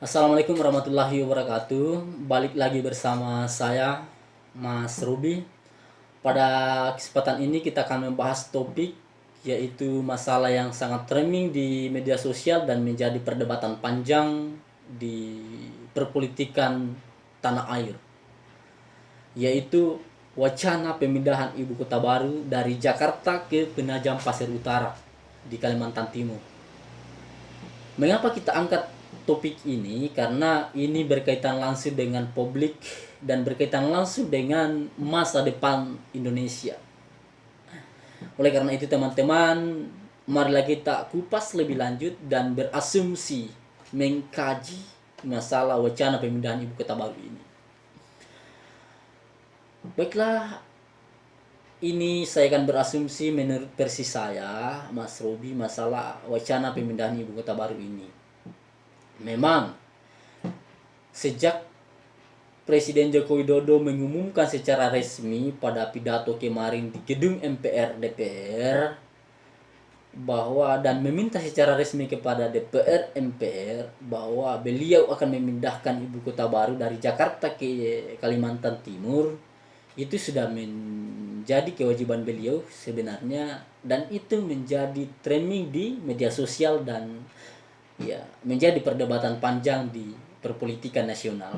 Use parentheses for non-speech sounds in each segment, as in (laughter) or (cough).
Assalamualaikum warahmatullahi wabarakatuh. Balik lagi bersama saya Mas Ruby. Pada kesempatan ini kita akan membahas topik yaitu masalah yang sangat trending di media sosial dan menjadi perdebatan panjang di perpolitikan tanah air. Yaitu wacana pemindahan ibu kota baru dari Jakarta ke Penajam Pasir Utara di Kalimantan Timur. Mengapa kita angkat topik ini? Karena ini berkaitan langsung dengan publik dan berkaitan langsung dengan masa depan Indonesia. Oleh karena itu teman-teman, marilah kita kupas lebih lanjut dan berasumsi mengkaji masalah wacana pemindahan ibu kota baru ini. Baiklah, ini saya akan berasumsi menurut versi saya, Mas Robi, masalah wacana pemindahan ibu kota baru ini. Memang, sejak Presiden Joko Widodo mengumumkan secara resmi pada pidato kemarin di gedung MPR DPR bahwa dan meminta secara resmi kepada DPR MPR bahwa beliau akan memindahkan ibu kota baru dari Jakarta ke Kalimantan Timur itu sudah menjadi kewajiban beliau sebenarnya dan itu menjadi trending di media sosial dan ya menjadi perdebatan panjang di perpolitikan nasional.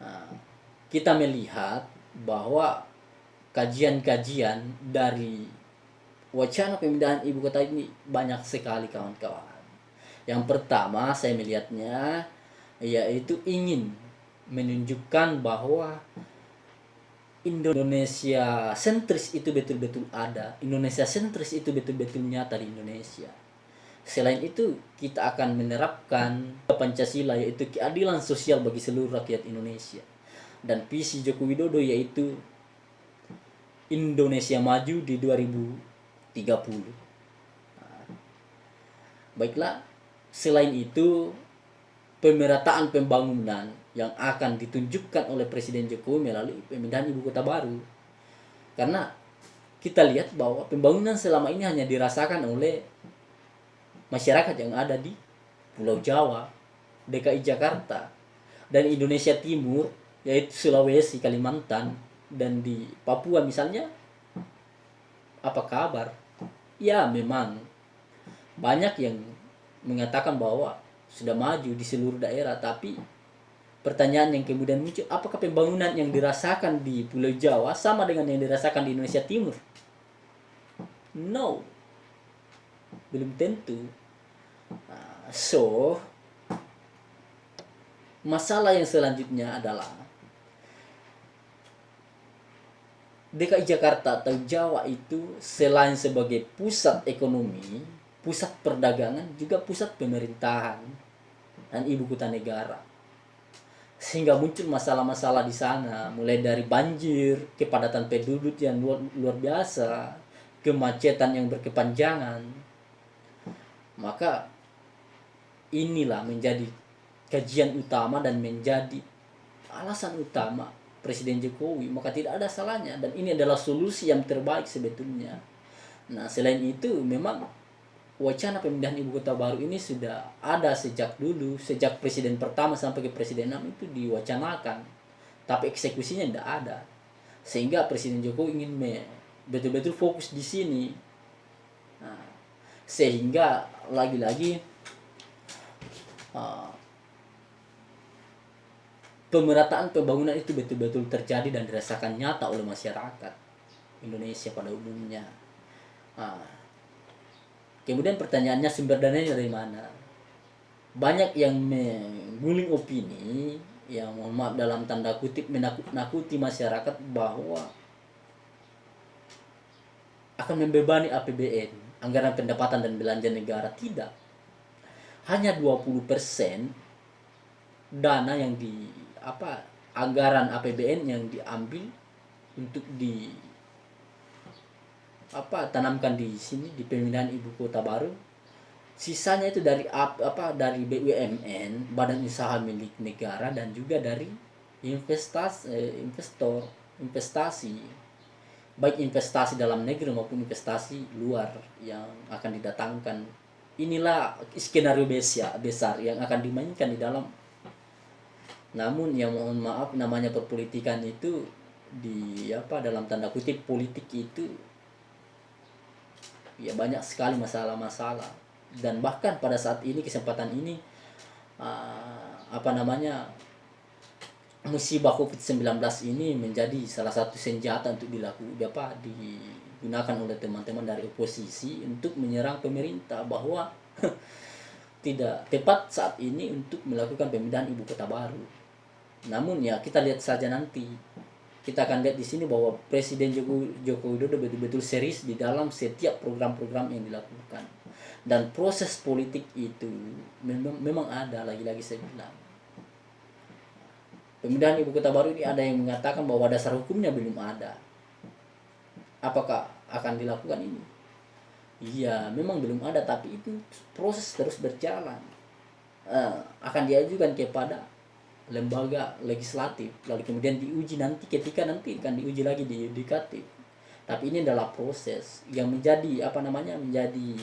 Nah, kita melihat bahwa kajian-kajian dari wacana pemindahan ibu kota ini banyak sekali kawan-kawan. Yang pertama saya melihatnya yaitu ingin menunjukkan bahwa Indonesia sentris itu betul-betul ada. Indonesia sentris itu betul-betul nyata di Indonesia. Selain itu, kita akan menerapkan Pancasila yaitu keadilan sosial bagi seluruh rakyat Indonesia. Dan visi Joko Widodo yaitu Indonesia maju di 2030. Nah, baiklah, selain itu pemerataan pembangunan yang akan ditunjukkan oleh Presiden Jokowi melalui pemindahan ibu kota baru. Karena kita lihat bahwa pembangunan selama ini hanya dirasakan oleh masyarakat yang ada di Pulau Jawa, DKI Jakarta, dan Indonesia Timur, yaitu Sulawesi, Kalimantan, dan di Papua misalnya. Apa kabar? Ya memang banyak yang mengatakan bahwa sudah maju di seluruh daerah, tapi pertanyaan yang kemudian muncul apakah pembangunan yang dirasakan di Pulau Jawa sama dengan yang dirasakan di Indonesia Timur no belum tentu so masalah yang selanjutnya adalah DKI Jakarta atau Jawa itu selain sebagai pusat ekonomi pusat perdagangan juga pusat pemerintahan dan ibu kota negara. Sehingga muncul masalah-masalah di sana mulai dari banjir kepadatan penduduk yang luar, luar biasa kemacetan yang berkepanjangan. Maka inilah menjadi kajian utama dan menjadi alasan utama Presiden Jokowi. Maka tidak ada salahnya. Dan ini adalah solusi yang terbaik sebetulnya. Nah selain itu memang wacana pemindahan ibu kota baru ini sudah ada sejak dulu. Sejak presiden pertama sampai ke presiden 6 itu diwacanakan. Tapi eksekusinya tidak ada. Sehingga presiden Jokowi ingin betul-betul fokus di sini. Nah, sehingga lagi-lagi pemerataan pembangunan itu betul-betul terjadi dan dirasakan nyata oleh masyarakat Indonesia pada umumnya uh, Kemudian pertanyaannya sumber dananya dari mana? Banyak yang mengguling opini yang mohon maaf dalam tanda kutip menakut-nakuti masyarakat bahwa akan membebani APBN, anggaran pendapatan dan belanja negara tidak. Hanya 20% dana yang di apa anggaran APBN yang diambil untuk di apa tanamkan di sini di pemindahan ibu kota baru. Sisanya itu dari apa dari BUMN badan usaha milik negara dan juga dari investasi eh, investor investasi. Baik investasi dalam negeri maupun investasi luar yang akan didatangkan inilah skenario besar besar yang akan dimainkan di dalam. Namun yang mohon maaf namanya perpolitikan itu di apa dalam tanda kutip politik itu ya banyak sekali masalah-masalah. Dan bahkan pada saat ini kesempatan ini uh, apa namanya musibah COVID-19 ini menjadi salah satu senjata untuk dilakukan apa digunakan oleh teman-teman dari oposisi untuk menyerang pemerintah bahwa (laughs) tidak tepat saat ini untuk melakukan pemindahan ibu kota baru namun ya kita lihat saja nanti. Kita akan lihat di sini bahwa Presiden Joko, Joko Widodo betul-betul serius di dalam setiap program-program yang dilakukan. Dan proses politik itu memang, memang ada lagi-lagi saya bilang. Pemindahan ibu kota baru ini ada yang mengatakan bahwa dasar hukumnya belum ada. Apakah akan dilakukan ini? Iya, memang belum ada, tapi itu proses terus berjalan. Uh, akan diajukan kepada lembaga legislatif lalu kemudian diuji nanti ketika nanti kan diuji lagi di yudikatif tapi ini adalah proses yang menjadi apa namanya menjadi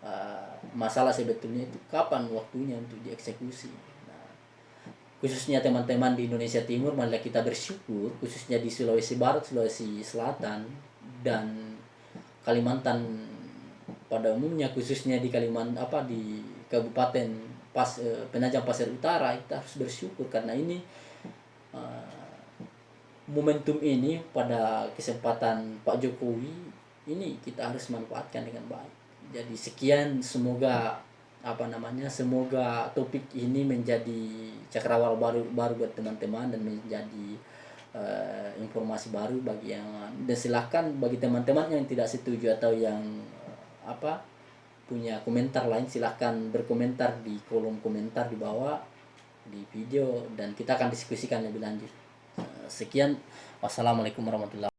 uh, masalah sebetulnya itu kapan waktunya untuk dieksekusi nah, khususnya teman-teman di Indonesia Timur malah kita bersyukur khususnya di Sulawesi Barat Sulawesi Selatan dan Kalimantan pada umumnya khususnya di Kalimantan apa di Kabupaten pas eh, penajam pasir utara kita harus bersyukur karena ini uh, momentum ini pada kesempatan Pak Jokowi ini kita harus manfaatkan dengan baik. Jadi sekian semoga apa namanya semoga topik ini menjadi cakrawala baru baru buat teman-teman dan menjadi uh, informasi baru bagi yang dan silakan bagi teman-teman yang tidak setuju atau yang uh, apa punya komentar lain silahkan berkomentar di kolom komentar di bawah di video dan kita akan diskusikan lebih lanjut. Sekian. Wassalamualaikum warahmatullahi